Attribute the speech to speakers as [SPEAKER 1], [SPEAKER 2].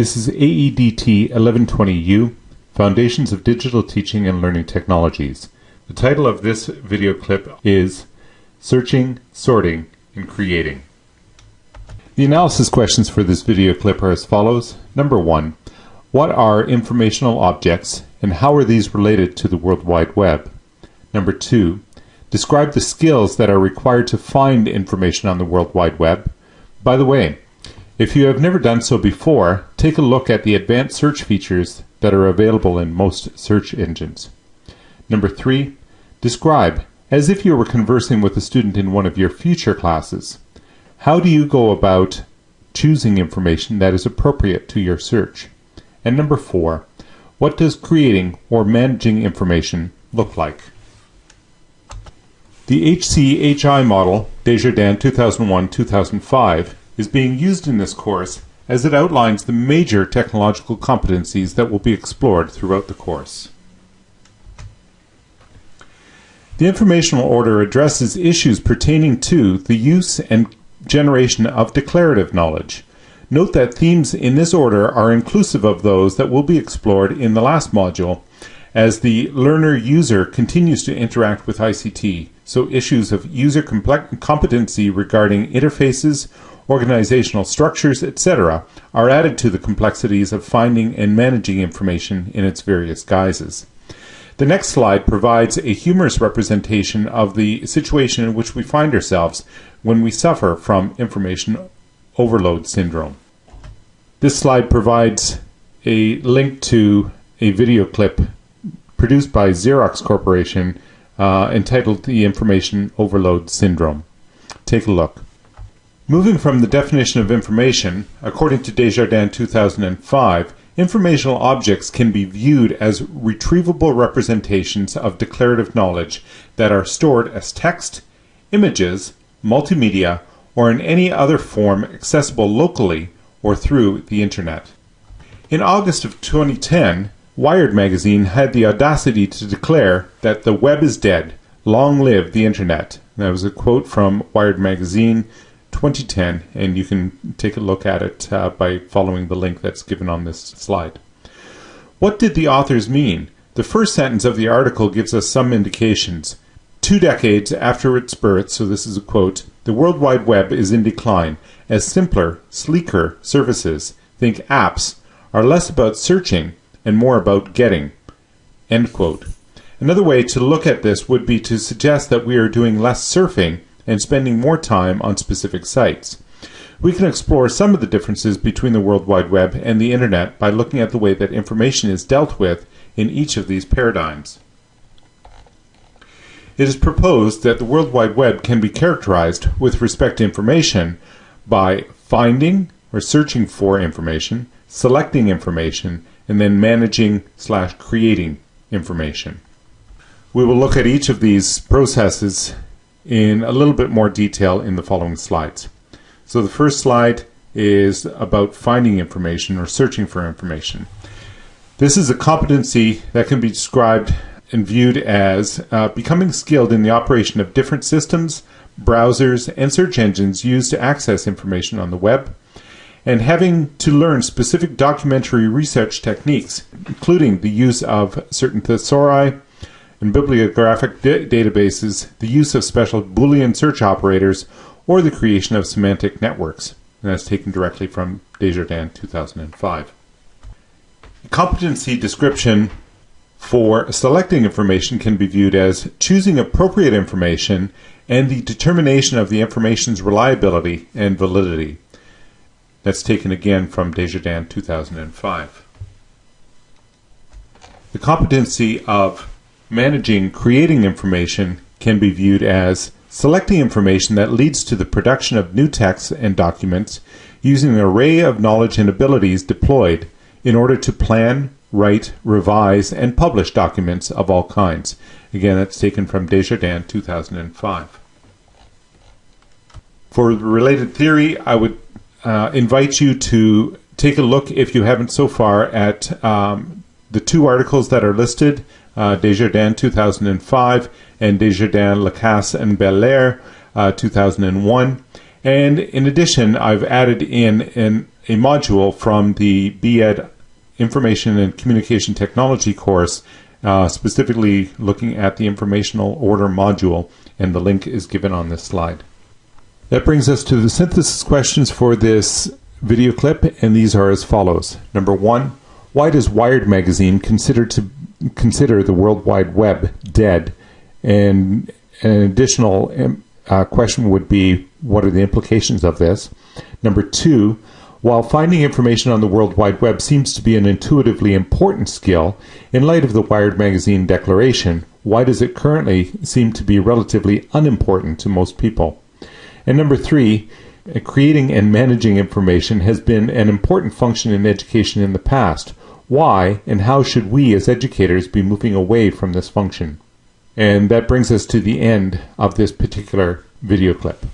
[SPEAKER 1] This is AEDT 1120U, Foundations of Digital Teaching and Learning Technologies. The title of this video clip is Searching, Sorting, and Creating. The analysis questions for this video clip are as follows. Number one, what are informational objects and how are these related to the World Wide Web? Number two, describe the skills that are required to find information on the World Wide Web. By the way, if you have never done so before, take a look at the advanced search features that are available in most search engines. Number three, describe, as if you were conversing with a student in one of your future classes. How do you go about choosing information that is appropriate to your search? And number four, what does creating or managing information look like? The HCHI model, Desjardins 2001-2005, is being used in this course as it outlines the major technological competencies that will be explored throughout the course. The informational order addresses issues pertaining to the use and generation of declarative knowledge. Note that themes in this order are inclusive of those that will be explored in the last module as the learner user continues to interact with ICT, so issues of user competency regarding interfaces organizational structures, etc., are added to the complexities of finding and managing information in its various guises. The next slide provides a humorous representation of the situation in which we find ourselves when we suffer from information overload syndrome. This slide provides a link to a video clip produced by Xerox Corporation uh, entitled The Information Overload Syndrome. Take a look. Moving from the definition of information, according to Desjardins 2005, informational objects can be viewed as retrievable representations of declarative knowledge that are stored as text, images, multimedia, or in any other form accessible locally or through the Internet. In August of 2010, Wired magazine had the audacity to declare that the web is dead. Long live the Internet. That was a quote from Wired magazine 2010, and you can take a look at it uh, by following the link that's given on this slide. What did the authors mean? The first sentence of the article gives us some indications. Two decades after its birth, so this is a quote, the World Wide Web is in decline as simpler, sleeker services, think apps, are less about searching and more about getting. End quote. Another way to look at this would be to suggest that we are doing less surfing and spending more time on specific sites. We can explore some of the differences between the World Wide Web and the Internet by looking at the way that information is dealt with in each of these paradigms. It is proposed that the World Wide Web can be characterized with respect to information by finding or searching for information, selecting information, and then managing slash creating information. We will look at each of these processes in a little bit more detail in the following slides. So the first slide is about finding information or searching for information. This is a competency that can be described and viewed as uh, becoming skilled in the operation of different systems, browsers, and search engines used to access information on the web, and having to learn specific documentary research techniques, including the use of certain thesauri, in bibliographic databases, the use of special Boolean search operators, or the creation of semantic networks. And that's taken directly from Desjardins 2005. Competency description for selecting information can be viewed as choosing appropriate information and the determination of the information's reliability and validity. That's taken again from Desjardins 2005. The competency of Managing creating information can be viewed as selecting information that leads to the production of new texts and documents using an array of knowledge and abilities deployed in order to plan, write, revise, and publish documents of all kinds. Again, that's taken from Desjardins 2005. For related theory, I would uh, invite you to take a look, if you haven't so far, at um, the two articles that are listed uh, Desjardins 2005 and Desjardins Lacasse and Bélair uh, 2001. And in addition, I've added in an, a module from the BEd Information and Communication Technology course, uh, specifically looking at the informational order module, and the link is given on this slide. That brings us to the synthesis questions for this video clip, and these are as follows. Number one, why does Wired magazine consider to consider the World Wide Web dead? And an additional um, uh, question would be, what are the implications of this? Number two, while finding information on the World Wide Web seems to be an intuitively important skill, in light of the Wired magazine declaration, why does it currently seem to be relatively unimportant to most people? And number three, creating and managing information has been an important function in education in the past. Why and how should we as educators be moving away from this function? And that brings us to the end of this particular video clip.